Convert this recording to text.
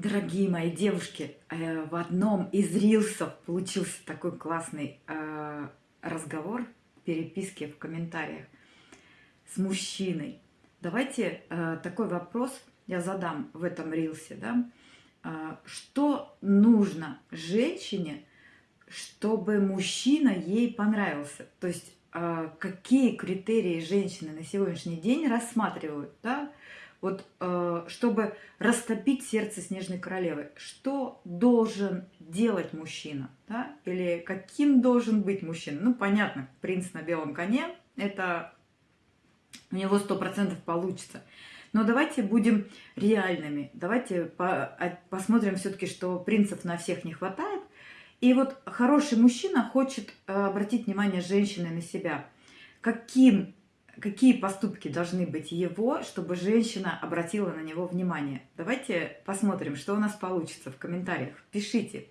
Дорогие мои девушки, э, в одном из рилсов получился такой классный э, разговор, переписки в комментариях с мужчиной. Давайте э, такой вопрос я задам в этом рилсе. Да? Что нужно женщине, чтобы мужчина ей понравился? То есть какие критерии женщины на сегодняшний день рассматривают? Да? вот чтобы растопить сердце снежной королевы, что должен делать мужчина, да? или каким должен быть мужчина? Ну, понятно, принц на белом коне, это у него сто процентов получится. Но давайте будем реальными, давайте по а, посмотрим все-таки, что принцев на всех не хватает. И вот хороший мужчина хочет э, обратить внимание женщины на себя. Каким какие поступки должны быть его, чтобы женщина обратила на него внимание. Давайте посмотрим, что у нас получится в комментариях. Пишите.